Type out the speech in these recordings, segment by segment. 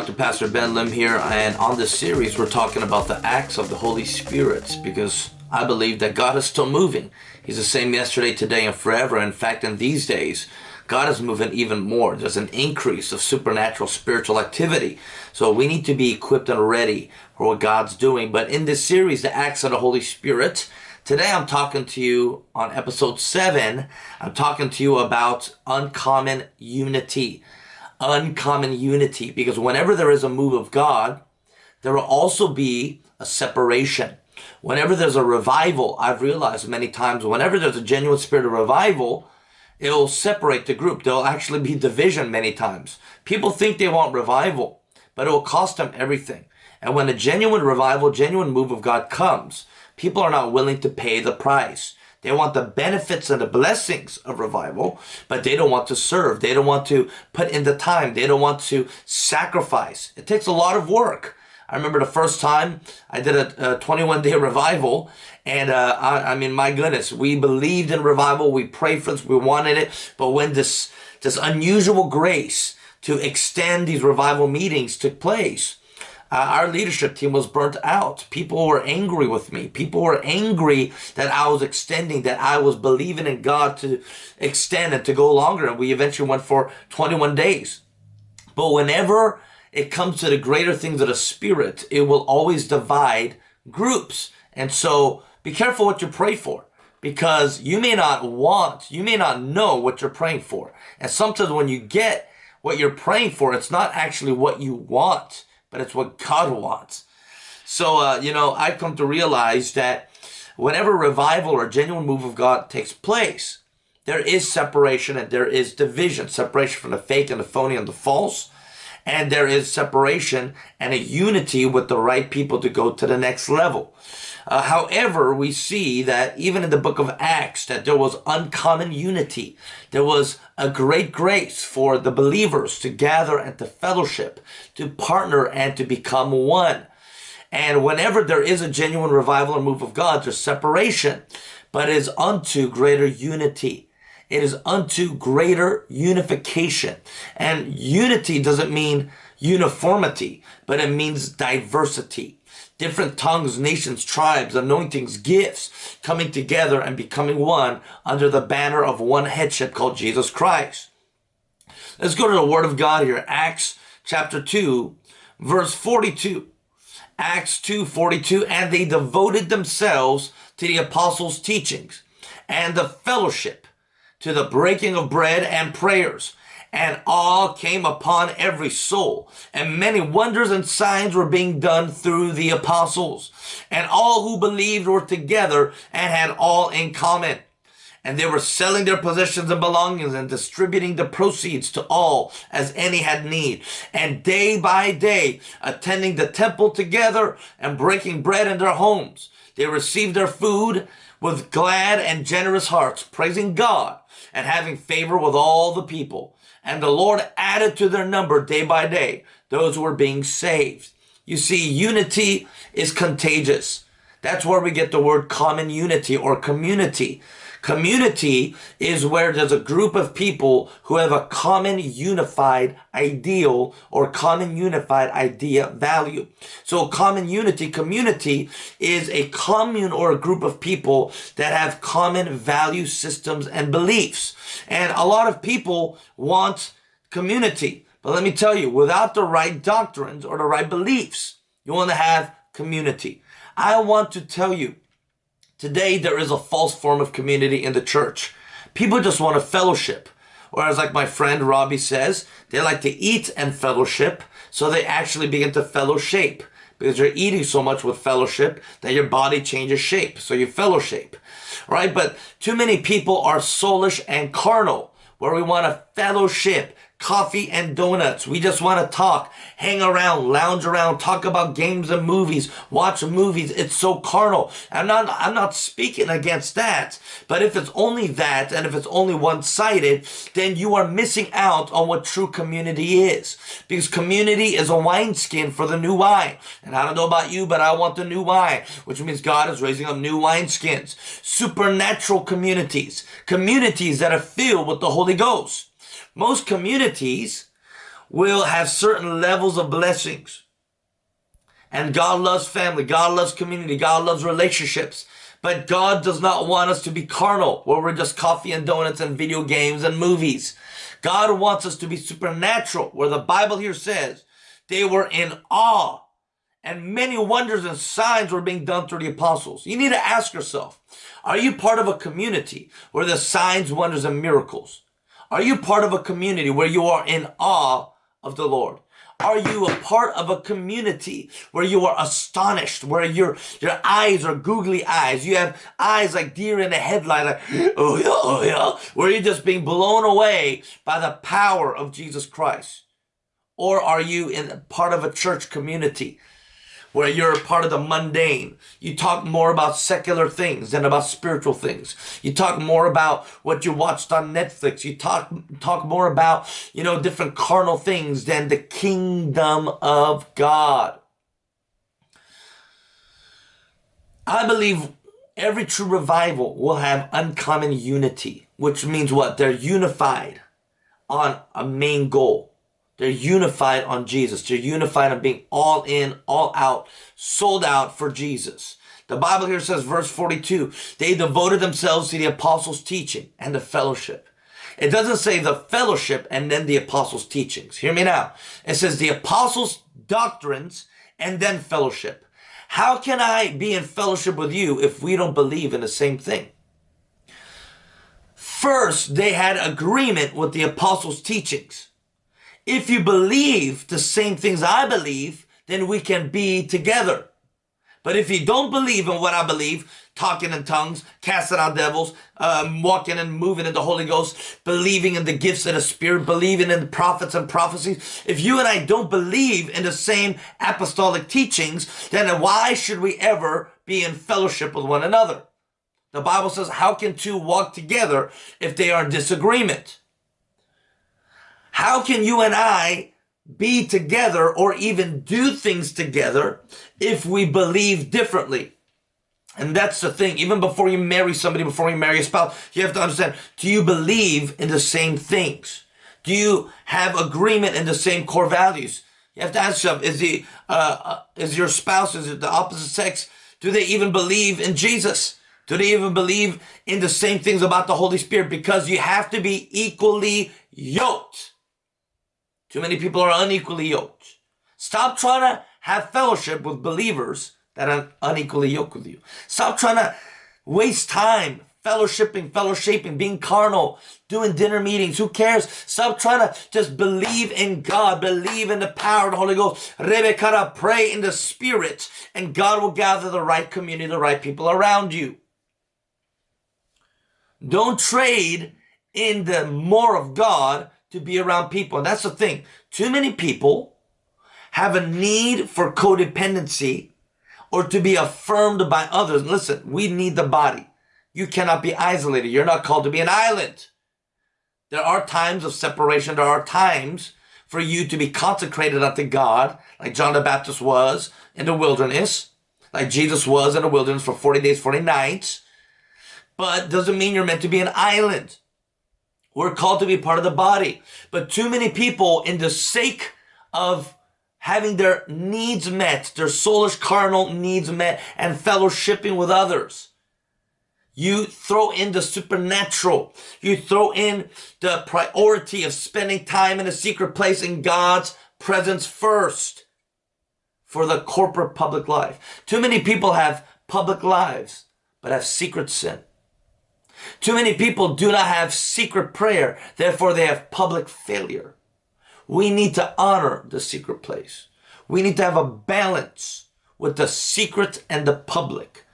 Dr. Pastor Ben Lim here, and on this series we're talking about the acts of the Holy Spirit because I believe that God is still moving. He's the same yesterday, today, and forever. In fact, in these days, God is moving even more. There's an increase of supernatural spiritual activity. So we need to be equipped and ready for what God's doing. But in this series, the acts of the Holy Spirit, Today I'm talking to you on episode 7. I'm talking to you about uncommon unity. Uncommon unity. Because whenever there is a move of God, there will also be a separation. Whenever there's a revival, I've realized many times, whenever there's a genuine spirit of revival, it will separate the group. There'll actually be division many times. People think they want revival, but it will cost them everything. And when a genuine revival, genuine move of God comes, people are not willing to pay the price. They want the benefits and the blessings of revival, but they don't want to serve. They don't want to put in the time. They don't want to sacrifice. It takes a lot of work. I remember the first time I did a, a 21 day revival and uh, I, I, mean, my goodness, we believed in revival. We prayed for this. We wanted it. But when this, this unusual grace to extend these revival meetings took place, uh, our leadership team was burnt out. People were angry with me. People were angry that I was extending, that I was believing in God to extend and to go longer. And we eventually went for 21 days. But whenever it comes to the greater things of the spirit, it will always divide groups. And so be careful what you pray for because you may not want, you may not know what you're praying for. And sometimes when you get what you're praying for, it's not actually what you want but it's what God wants. So, uh, you know, I've come to realize that whenever revival or genuine move of God takes place, there is separation and there is division, separation from the fake and the phony and the false. And there is separation and a unity with the right people to go to the next level. Uh, however, we see that even in the book of Acts, that there was uncommon unity. There was a great grace for the believers to gather and to fellowship, to partner and to become one. And whenever there is a genuine revival or move of God, there's separation, but it is unto greater unity. It is unto greater unification. And unity doesn't mean uniformity, but it means diversity different tongues, nations, tribes, anointings, gifts coming together and becoming one under the banner of one headship called Jesus Christ. Let's go to the Word of God here. Acts chapter 2, verse 42. Acts 2, 42. And they devoted themselves to the apostles' teachings and the fellowship, to the breaking of bread and prayers and awe came upon every soul. And many wonders and signs were being done through the apostles. And all who believed were together and had all in common. And they were selling their possessions and belongings and distributing the proceeds to all as any had need. And day by day, attending the temple together and breaking bread in their homes, they received their food with glad and generous hearts, praising God and having favor with all the people. And the Lord added to their number day by day those who were being saved. You see, unity is contagious. That's where we get the word common unity or community. Community is where there's a group of people who have a common unified ideal or common unified idea value. So common unity, community is a commune or a group of people that have common value systems and beliefs. And a lot of people want community. But let me tell you, without the right doctrines or the right beliefs, you want to have community. I want to tell you Today, there is a false form of community in the church. People just want a fellowship. Whereas like my friend Robbie says, they like to eat and fellowship, so they actually begin to fellowship because you're eating so much with fellowship that your body changes shape. So you fellowship, right? But too many people are soulish and carnal where we want a fellowship coffee and donuts. We just want to talk, hang around, lounge around, talk about games and movies, watch movies. It's so carnal. I'm not, I'm not speaking against that. But if it's only that and if it's only one-sided, then you are missing out on what true community is. Because community is a wineskin for the new wine. And I don't know about you, but I want the new wine, which means God is raising up new wineskins. Supernatural communities. Communities that are filled with the Holy Ghost. Most communities will have certain levels of blessings. And God loves family. God loves community. God loves relationships. But God does not want us to be carnal, where we're just coffee and donuts and video games and movies. God wants us to be supernatural, where the Bible here says they were in awe and many wonders and signs were being done through the apostles. You need to ask yourself, are you part of a community where the signs, wonders, and miracles? Are you part of a community where you are in awe of the Lord? Are you a part of a community where you are astonished, where your your eyes are googly eyes? You have eyes like deer in a headlight, like, oh yeah, oh yeah, where you're just being blown away by the power of Jesus Christ? Or are you in part of a church community where you're a part of the mundane. You talk more about secular things than about spiritual things. You talk more about what you watched on Netflix. You talk talk more about, you know, different carnal things than the kingdom of God. I believe every true revival will have uncommon unity, which means what? They're unified on a main goal. They're unified on Jesus. They're unified on being all in, all out, sold out for Jesus. The Bible here says, verse 42, they devoted themselves to the apostles' teaching and the fellowship. It doesn't say the fellowship and then the apostles' teachings. Hear me now. It says the apostles' doctrines and then fellowship. How can I be in fellowship with you if we don't believe in the same thing? First, they had agreement with the apostles' teachings. If you believe the same things I believe, then we can be together. But if you don't believe in what I believe, talking in tongues, casting out devils, um, walking and moving in the Holy Ghost, believing in the gifts of the Spirit, believing in the prophets and prophecies, if you and I don't believe in the same apostolic teachings, then why should we ever be in fellowship with one another? The Bible says, how can two walk together if they are in disagreement? How can you and I be together or even do things together if we believe differently? And that's the thing. Even before you marry somebody, before you marry a spouse, you have to understand, do you believe in the same things? Do you have agreement in the same core values? You have to ask yourself, is the, uh, uh, is your spouse, is it the opposite sex? Do they even believe in Jesus? Do they even believe in the same things about the Holy Spirit? Because you have to be equally yoked. Too many people are unequally yoked. Stop trying to have fellowship with believers that are unequally yoked with you. Stop trying to waste time fellowshipping, fellowshipping, being carnal, doing dinner meetings. Who cares? Stop trying to just believe in God, believe in the power of the Holy Ghost. Rebekah, pray in the Spirit, and God will gather the right community, the right people around you. Don't trade in the more of God to be around people. And that's the thing. Too many people have a need for codependency or to be affirmed by others. Listen, we need the body. You cannot be isolated. You're not called to be an island. There are times of separation. There are times for you to be consecrated unto God, like John the Baptist was in the wilderness, like Jesus was in the wilderness for 40 days, 40 nights. But doesn't mean you're meant to be an island. We're called to be part of the body. But too many people, in the sake of having their needs met, their soulish carnal needs met, and fellowshipping with others, you throw in the supernatural. You throw in the priority of spending time in a secret place in God's presence first for the corporate public life. Too many people have public lives, but have secret sin. Too many people do not have secret prayer, therefore they have public failure. We need to honor the secret place. We need to have a balance with the secret and the public.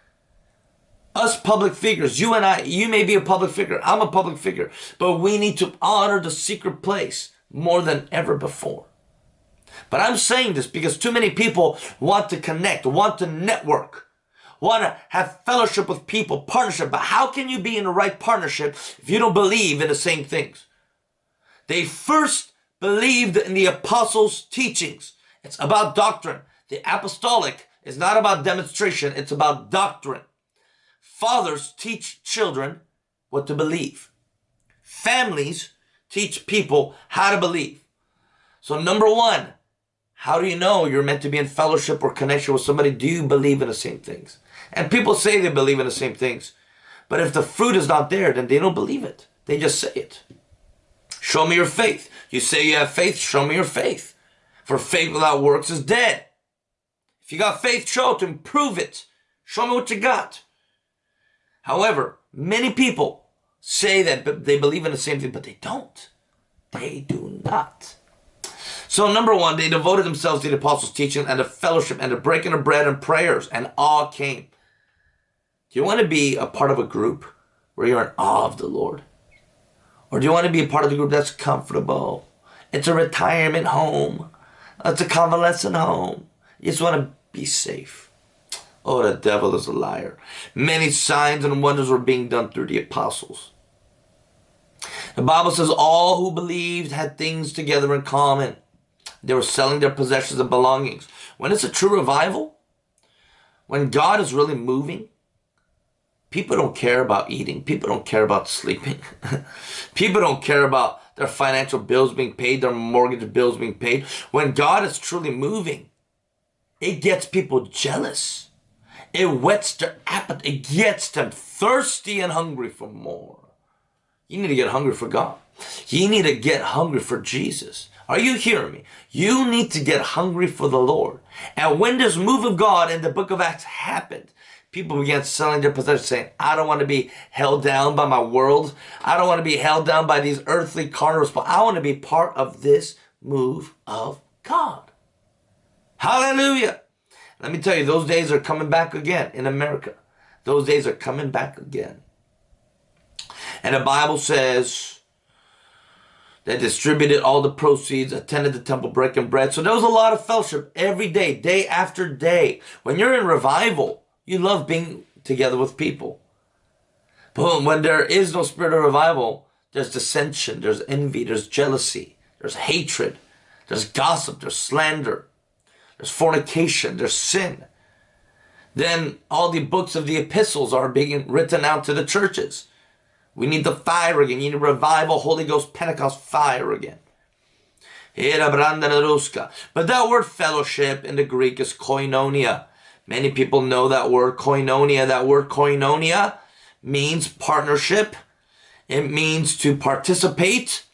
Us public figures, you and I, you may be a public figure, I'm a public figure, but we need to honor the secret place more than ever before. But I'm saying this because too many people want to connect, want to network, want to have fellowship with people, partnership. But how can you be in the right partnership if you don't believe in the same things? They first believed in the apostles' teachings. It's about doctrine. The apostolic is not about demonstration, it's about doctrine. Fathers teach children what to believe. Families teach people how to believe. So, number one, how do you know you're meant to be in fellowship or connection with somebody? Do you believe in the same things? And people say they believe in the same things. But if the fruit is not there, then they don't believe it. They just say it. Show me your faith. You say you have faith, show me your faith. For faith without works is dead. If you got faith, show it and prove it. Show me what you got. However, many people say that they believe in the same thing, but they don't. They do not. So number one, they devoted themselves to the apostles' teaching and the fellowship and the breaking of bread and prayers, and awe came. Do you want to be a part of a group where you're in awe of the Lord? Or do you want to be a part of the group that's comfortable? It's a retirement home. It's a convalescent home. You just want to be safe. Oh, the devil is a liar. Many signs and wonders were being done through the apostles. The Bible says all who believed had things together in common. They were selling their possessions and belongings. When it's a true revival, when God is really moving, people don't care about eating. People don't care about sleeping. people don't care about their financial bills being paid, their mortgage bills being paid. When God is truly moving, it gets people jealous. It whets their appetite. It gets them thirsty and hungry for more. You need to get hungry for God. You need to get hungry for Jesus. Are you hearing me? You need to get hungry for the Lord. And when this move of God in the book of Acts happened, people began selling their possessions saying, I don't want to be held down by my world. I don't want to be held down by these earthly carnivals, but I want to be part of this move of God. Hallelujah. Let me tell you, those days are coming back again in America. Those days are coming back again. And the Bible says, that distributed all the proceeds, attended the temple breaking bread. So there was a lot of fellowship every day, day after day. When you're in revival, you love being together with people. But when there is no spirit of revival, there's dissension, there's envy, there's jealousy, there's hatred, there's gossip, there's slander, there's fornication, there's sin. Then all the books of the epistles are being written out to the churches. We need the fire again. You need revival, Holy Ghost, Pentecost fire again. But that word fellowship in the Greek is koinonia. Many people know that word koinonia. That word koinonia means partnership. It means to participate.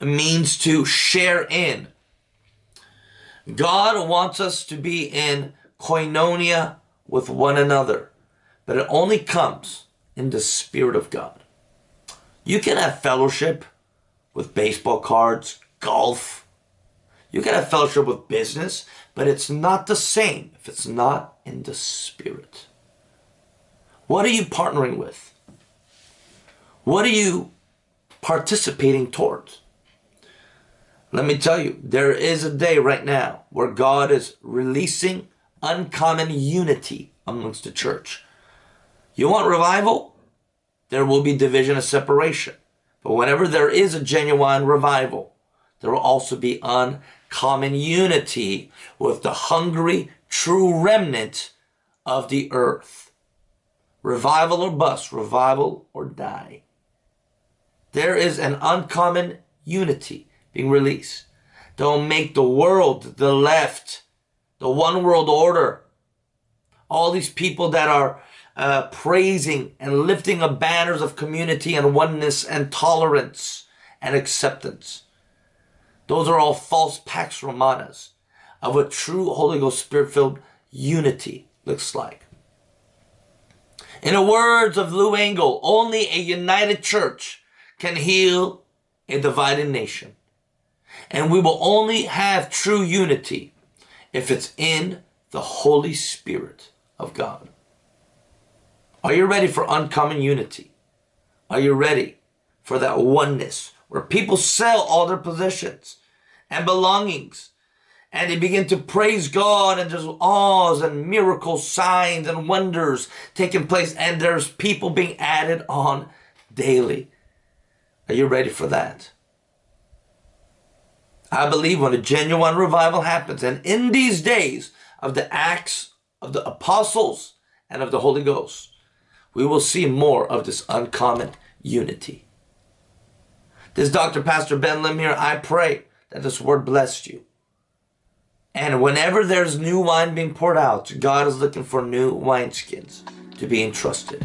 It means to share in. God wants us to be in koinonia with one another. But it only comes in the Spirit of God. You can have fellowship with baseball cards, golf. You can have fellowship with business, but it's not the same if it's not in the Spirit. What are you partnering with? What are you participating towards? Let me tell you, there is a day right now where God is releasing uncommon unity amongst the church. You want revival? There will be division and separation. But whenever there is a genuine revival, there will also be uncommon unity with the hungry, true remnant of the earth. Revival or bust, revival or die. There is an uncommon unity being released. Don't make the world, the left, the one world order, all these people that are uh, praising and lifting up banners of community and oneness and tolerance and acceptance. Those are all false pax romanas of what true Holy Ghost Spirit-filled unity looks like. In the words of Lou only a united church can heal a divided nation. And we will only have true unity if it's in the Holy Spirit of God. Are you ready for uncommon unity? Are you ready for that oneness where people sell all their possessions and belongings and they begin to praise God and there's awes and miracles, signs and wonders taking place and there's people being added on daily. Are you ready for that? I believe when a genuine revival happens and in these days of the acts of the apostles and of the Holy Ghost, we will see more of this uncommon unity. This Dr. Pastor Ben Lim here, I pray that this word blessed you. And whenever there's new wine being poured out, God is looking for new wineskins to be entrusted.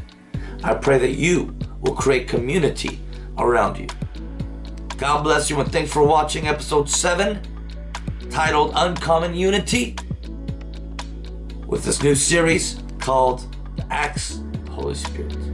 I pray that you will create community around you. God bless you and thanks for watching episode 7 titled Uncommon Unity with this new series called Acts Holy Spirit.